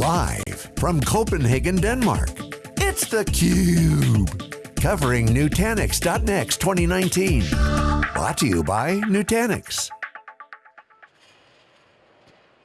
Live from Copenhagen, Denmark, it's theCUBE. Covering Nutanix.next 2019. Brought to you by Nutanix.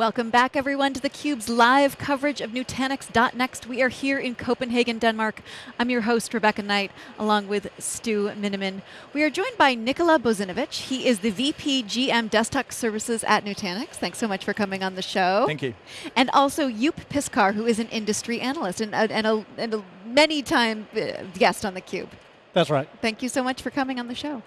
Welcome back everyone to theCUBE's live coverage of Nutanix.next. We are here in Copenhagen, Denmark. I'm your host, Rebecca Knight, along with Stu Miniman. We are joined by Nikola Bozinovic. He is the VP GM Desktop Services at Nutanix. Thanks so much for coming on the show. Thank you. And also Joep Piscaer, who is an industry analyst and, and, a, and a many time uh, guest on theCUBE. That's right. Thank you so much for coming on the show.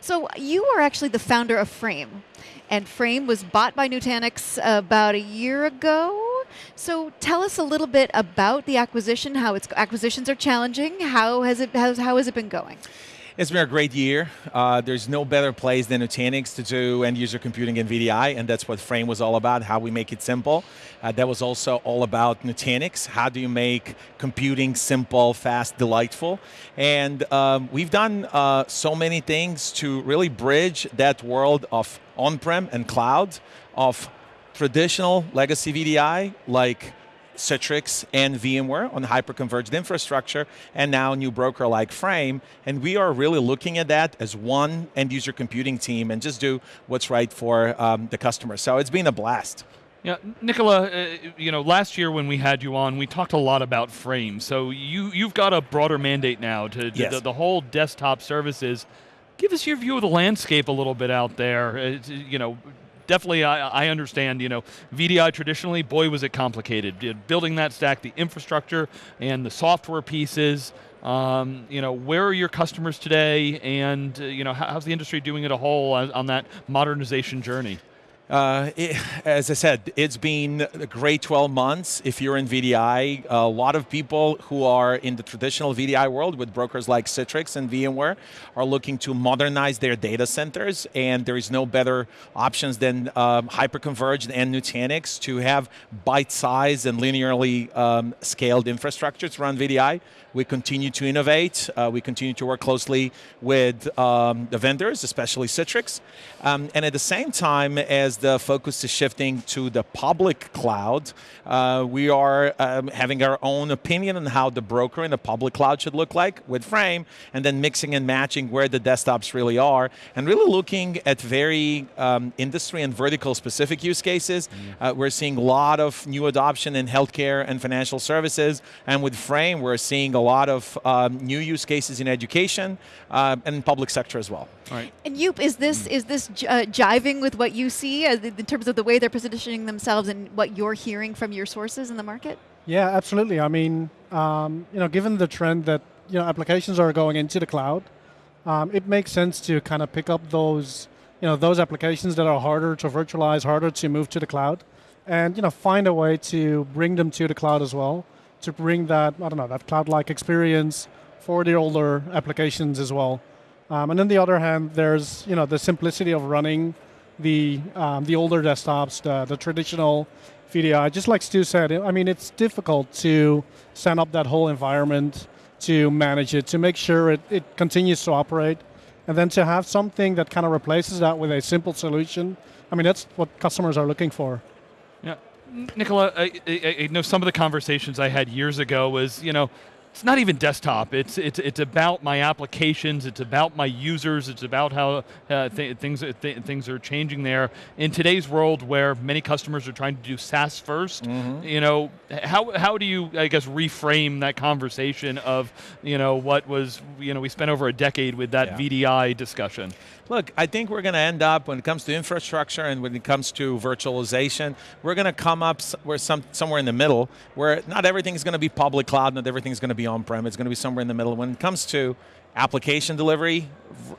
So you are actually the founder of Frame, and Frame was bought by Nutanix about a year ago. So tell us a little bit about the acquisition, how its acquisitions are challenging, how has it, how, how has it been going? It's been a great year. Uh, there's no better place than Nutanix to do end user computing and VDI, and that's what Frame was all about, how we make it simple. Uh, that was also all about Nutanix. How do you make computing simple, fast, delightful? And um, we've done uh, so many things to really bridge that world of on-prem and cloud, of traditional legacy VDI, like Citrix and VMware on hyper-converged infrastructure, and now a new broker like Frame, and we are really looking at that as one end-user computing team and just do what's right for um, the customer. So it's been a blast. Yeah, Nikola, uh, you know, last year when we had you on, we talked a lot about Frame. So you, you've got a broader mandate now to, to yes. the, the, whole desktop services. Give us your view of the landscape a little bit out there. Uh, you know, definitely I, I, understand, you know, VDI traditionally, boy was it complicated. Building that stack, the infrastructure and the software pieces, um, you know, where are your customers today and, uh, you know, how's the industry doing as a whole on, on that modernization journey? Uh, it, as I said, it's been a great 12 months. If you're in VDI, a lot of people who are in the traditional VDI world with brokers like Citrix and VMware are looking to modernize their data centers, and there is no better options than um, hyperconverged and Nutanix to have bite-sized and linearly um, scaled infrastructure to run VDI. We continue to innovate. Uh, we continue to work closely with um, the vendors, especially Citrix. Um, and at the same time, as the focus is shifting to the public cloud, uh, we are um, having our own opinion on how the broker in the public cloud should look like with Frame, and then mixing and matching where the desktops really are, and really looking at very um, industry and vertical specific use cases. Mm. Uh, we're seeing a lot of new adoption in healthcare and financial services, and with Frame, we're seeing a lot of um, new use cases in education uh, and public sector as well. Right. And Joep, is this, is this uh, jiving with what you see in terms of the way they're positioning themselves and what you're hearing from your sources in the market? Yeah, absolutely. I mean, um, you know, given the trend that you know applications are going into the cloud, um, it makes sense to kind of pick up those, you know, those applications that are harder to virtualize, harder to move to the cloud, and you know, find a way to bring them to the cloud as well, to bring that, I don't know, that cloud-like experience for the older applications as well. Um, and on the other hand, there's you know the simplicity of running the um, the older desktops, the, the traditional VDI. Just like Stu said, I mean it's difficult to set up that whole environment, to manage it, to make sure it, it continues to operate, and then to have something that kind of replaces that with a simple solution. I mean that's what customers are looking for. Yeah, Nikola, I, I, I know some of the conversations I had years ago was you know it's not even desktop. It's it's it's about my applications. It's about my users. It's about how uh, th things th things are changing there. In today's world, where many customers are trying to do SaaS 1st mm -hmm. you know, how how do you I guess reframe that conversation of you know what was you know we spent over a decade with that yeah. VDI discussion. Look, I think we're going to end up, when it comes to infrastructure and when it comes to virtualization, we're going to come up where some, somewhere in the middle, where not everything's going to be public cloud, not everything's going to be on-prem, it's going to be somewhere in the middle. When it comes to application delivery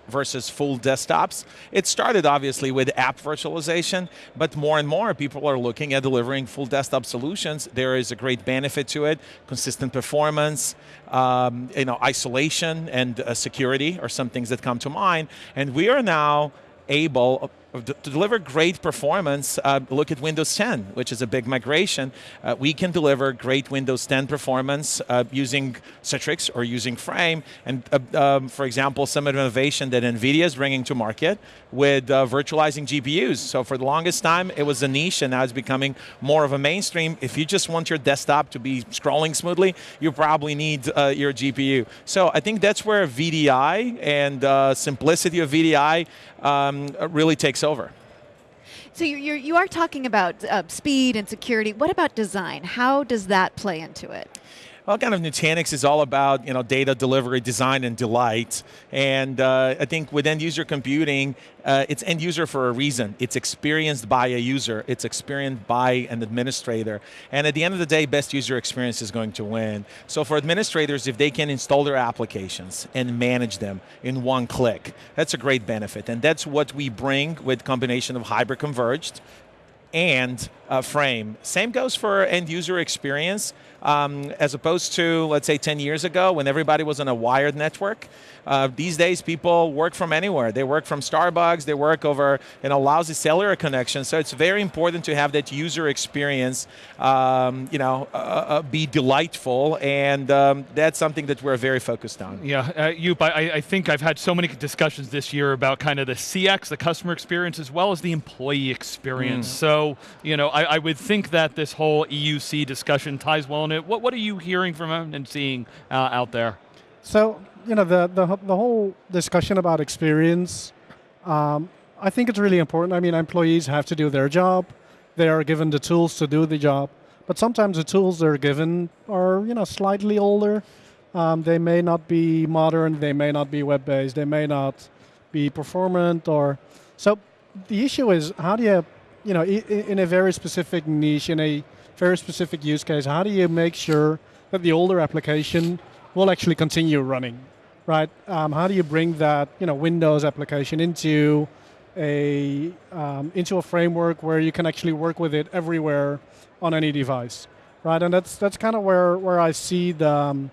versus full desktops. It started obviously with app virtualization, but more and more people are looking at delivering full desktop solutions. There is a great benefit to it, consistent performance, um, you know, isolation and uh, security are some things that come to mind. And we are now able to deliver great performance, uh, look at Windows 10, which is a big migration. Uh, we can deliver great Windows 10 performance uh, using Citrix or using Frame. And uh, um, for example, some innovation that NVIDIA is bringing to market with uh, virtualizing GPUs. So for the longest time, it was a niche and now it's becoming more of a mainstream. If you just want your desktop to be scrolling smoothly, you probably need uh, your GPU. So I think that's where VDI and simplicity of VDI um, really takes over. So you're, you are talking about uh, speed and security. What about design? How does that play into it? Well, kind of Nutanix is all about you know data delivery, design, and delight. And uh, I think with end user computing, uh, it's end user for a reason. It's experienced by a user. It's experienced by an administrator. And at the end of the day, best user experience is going to win. So for administrators, if they can install their applications and manage them in one click, that's a great benefit. And that's what we bring with combination of hyper converged and uh, frame. Same goes for end user experience um, as opposed to, let's say, 10 years ago when everybody was on a wired network. Uh, these days, people work from anywhere. They work from Starbucks, they work over in a lousy cellular connection. So it's very important to have that user experience um, you know, uh, uh, be delightful, and um, that's something that we're very focused on. Yeah, uh, Joep, I, I think I've had so many discussions this year about kind of the CX, the customer experience, as well as the employee experience. Mm. So, you know, I, I, would think that this whole EUC discussion ties well in it. What, what are you hearing from them and seeing uh, out there? So, you know, the, the, the whole discussion about experience, um, I think it's really important. I mean, employees have to do their job. They are given the tools to do the job. But sometimes the tools they're given are, you know, slightly older. Um, they may not be modern. They may not be web-based. They may not be performant. Or so the issue is how do you, you know, in a very specific niche, in a very specific use case, how do you make sure that the older application will actually continue running? right? Um, how do you bring that you know Windows application into a um, into a framework where you can actually work with it everywhere on any device, right? And that's that's kind of where where I see the um,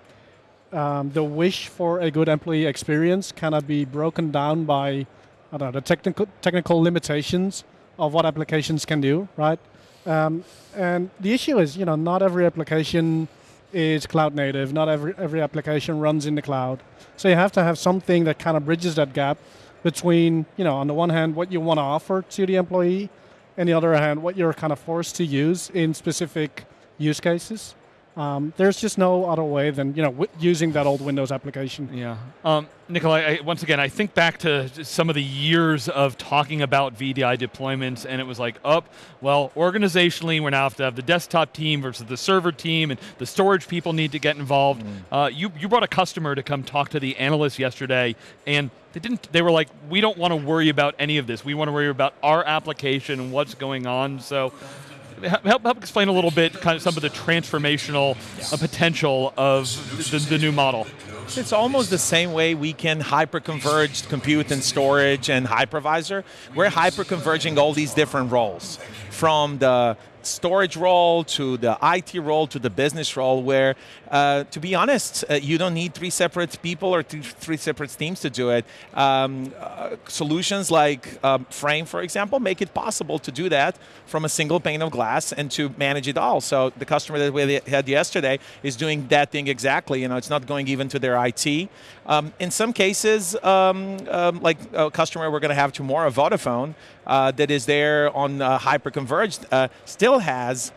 um, the wish for a good employee experience kind of be broken down by I don't know the technical technical limitations of what applications can do, right? Um, and the issue is, you know, not every application is cloud native. Not every, every application runs in the cloud. So you have to have something that kind of bridges that gap between, you know, on the one hand, what you want to offer to the employee, and the other hand, what you're kind of forced to use in specific use cases. Um, there's just no other way than you know using that old Windows application. Yeah, um, Nikolai. I, once again, I think back to some of the years of talking about VDI deployments, and it was like, up, oh, well, organizationally, we now have to have the desktop team versus the server team, and the storage people need to get involved. Mm. Uh, you you brought a customer to come talk to the analyst yesterday, and they didn't. They were like, we don't want to worry about any of this. We want to worry about our application and what's going on. So help, help explain a little bit kind of some of the transformational uh, potential of the, the new model. It's almost the same way we can hyper-converge compute and storage and hypervisor. We're hyper-converging all these different roles from the storage role to the IT role to the business role where, uh, to be honest, uh, you don't need three separate people or three separate teams to do it. Um, uh, solutions like um, Frame, for example, make it possible to do that from a single pane of glass and to manage it all. So the customer that we had yesterday is doing that thing exactly. You know, it's not going even to their IT. Um, in some cases, um, um, like a customer we're going to have tomorrow, Vodafone, uh, that is there on uh, hyperconverged, uh, still has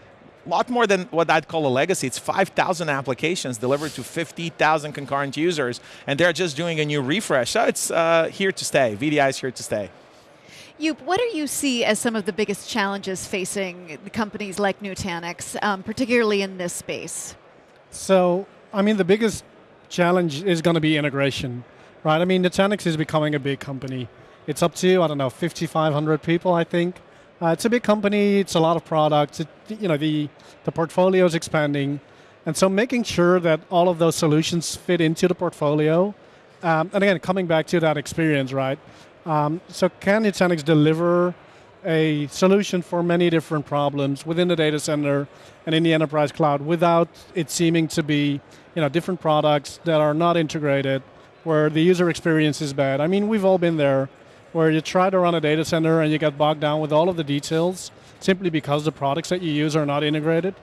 a lot more than what I'd call a legacy. It's 5,000 applications delivered to 50,000 concurrent users, and they're just doing a new refresh. So it's uh, here to stay. VDI is here to stay. You, what do you see as some of the biggest challenges facing companies like Nutanix, um, particularly in this space? So, I mean, the biggest challenge is going to be integration, right? I mean, Nutanix is becoming a big company. It's up to, I don't know, 5,500 people, I think. Uh, it's a big company, it's a lot of products, it, you know, the, the portfolio is expanding. And so making sure that all of those solutions fit into the portfolio, um, and again, coming back to that experience, right? Um, so can Nutanix deliver a solution for many different problems within the data center and in the enterprise cloud without it seeming to be you know, different products that are not integrated, where the user experience is bad. I mean, we've all been there. Where you try to run a data center and you get bogged down with all of the details simply because the products that you use are not integrated.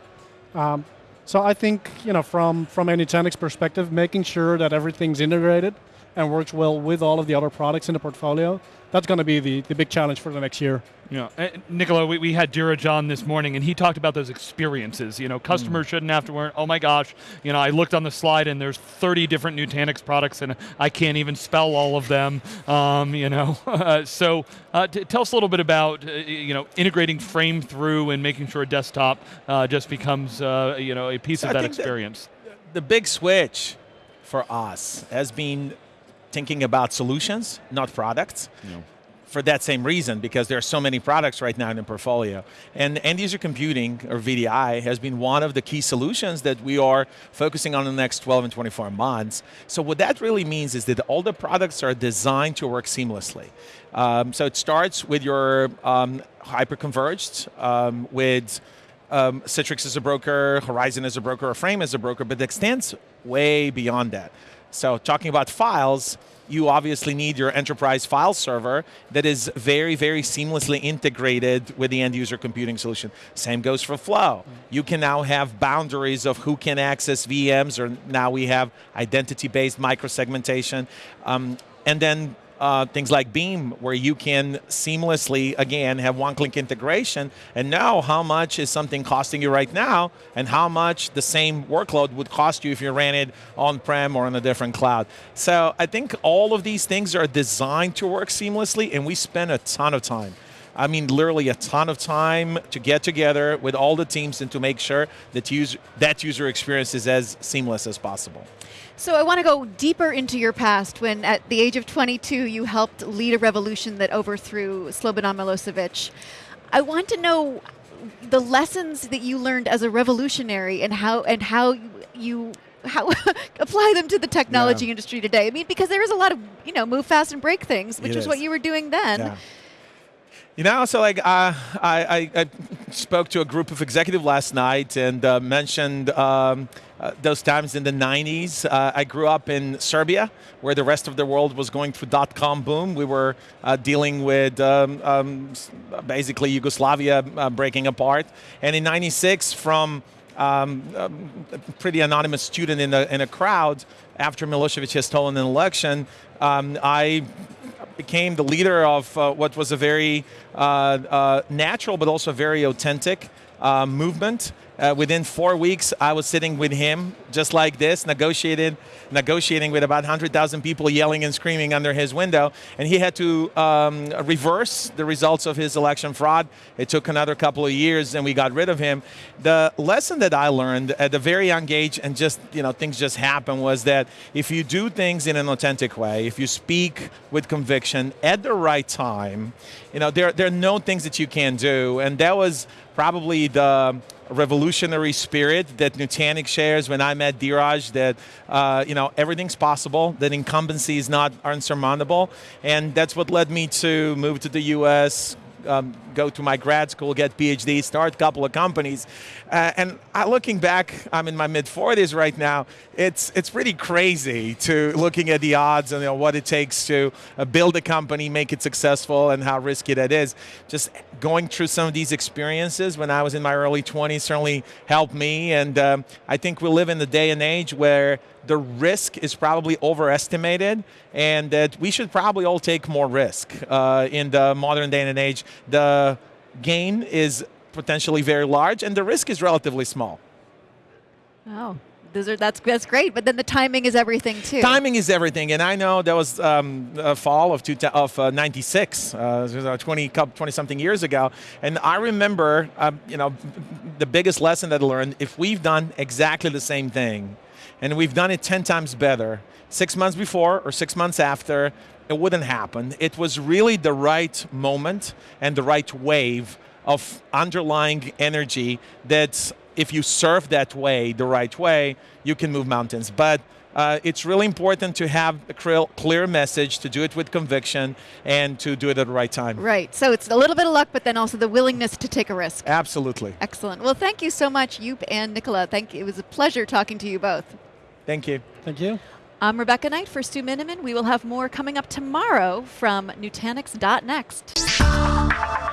Um, so I think you know from from a Nutanix perspective, making sure that everything's integrated and works well with all of the other products in the portfolio, that's going to be the, the big challenge for the next year. Yeah, uh, Nikola, we, we had Dheeraj John this morning, and he talked about those experiences. You know, customers mm. shouldn't have to worry. Oh my gosh, you know, I looked on the slide, and there's 30 different Nutanix products, and I can't even spell all of them. Um, you know, so uh, tell us a little bit about uh, you know integrating frame through and making sure a desktop uh, just becomes uh, you know a piece so of that experience. The, the big switch for us has been thinking about solutions, not products. Yeah for that same reason, because there are so many products right now in the portfolio. And end user computing, or VDI, has been one of the key solutions that we are focusing on in the next 12 and 24 months. So what that really means is that all the products are designed to work seamlessly. Um, so it starts with your um, hyper-converged, um, with um, Citrix as a broker, Horizon as a broker, or Frame as a broker, but it extends way beyond that. So talking about files, you obviously need your enterprise file server that is very, very seamlessly integrated with the end user computing solution. Same goes for Flow. You can now have boundaries of who can access VMs, or now we have identity-based microsegmentation. Um, and then uh, things like Beam, where you can seamlessly, again, have one-click integration and know how much is something costing you right now and how much the same workload would cost you if you ran it on-prem or on a different cloud. So I think all of these things are designed to work seamlessly and we spend a ton of time I mean, literally a ton of time to get together with all the teams and to make sure that user, that user experience is as seamless as possible. So I want to go deeper into your past when at the age of 22 you helped lead a revolution that overthrew Slobodan Milosevic. I want to know the lessons that you learned as a revolutionary and how and how you how apply them to the technology yeah. industry today. I mean, because there is a lot of you know move fast and break things, which is, is, what you were doing then. Yeah. You know, so like I, I, spoke to a group of executive last night and uh, mentioned um, uh, those times in the 90s. Uh, I grew up in Serbia, where the rest of the world was going through dot-com boom. We were uh, dealing with um, um, basically Yugoslavia uh, breaking apart. And in 96, from um, a pretty anonymous student in a, in a crowd, after Milosevic had stolen an election, um, I became the leader of uh, what was a very uh, uh, natural but also very authentic uh, movement uh, within four weeks, I was sitting with him, just like this, negotiated, negotiating with about 100,000 people yelling and screaming under his window, and he had to um, reverse the results of his election fraud. It took another couple of years, and we got rid of him. The lesson that I learned at a very young age, and just you know things just happen, was that if you do things in an authentic way, if you speak with conviction at the right time, you know there there are no things that you can do, and that was probably the revolutionary spirit that Nutanix shares when I met Dheeraj, that uh, you know everything's possible, that incumbency is not unsurmountable, and that's what led me to move to the U.S., um, go to my grad school, get PhD, start a couple of companies. Uh, and I, looking back, I'm in my mid 40s right now. It's it's pretty crazy to looking at the odds and you know, what it takes to uh, build a company, make it successful, and how risky that is. Just going through some of these experiences when I was in my early 20s certainly helped me. And um, I think we live in the day and age where the risk is probably overestimated and that we should probably all take more risk uh, in the modern day and age. The gain is potentially very large and the risk is relatively small. Oh, those are, that's, that's great, but then the timing is everything too. Timing is everything, and I know that was um, a fall of, two, of uh, 96, uh, 20, 20 something years ago, and I remember, um, you know, the biggest lesson that I learned, if we've done exactly the same thing, and we've done it 10 times better. Six months before or six months after, it wouldn't happen. It was really the right moment and the right wave of underlying energy that if you surf that way, the right way, you can move mountains. But uh, it's really important to have a clear message, to do it with conviction, and to do it at the right time. Right. So it's a little bit of luck, but then also the willingness to take a risk. Absolutely. Excellent. Well, thank you so much, Joep and Nikola. Thank you. It was a pleasure talking to you both. Thank you. Thank you. I'm Rebecca Knight for Stu Miniman. We will have more coming up tomorrow from Nutanix.next.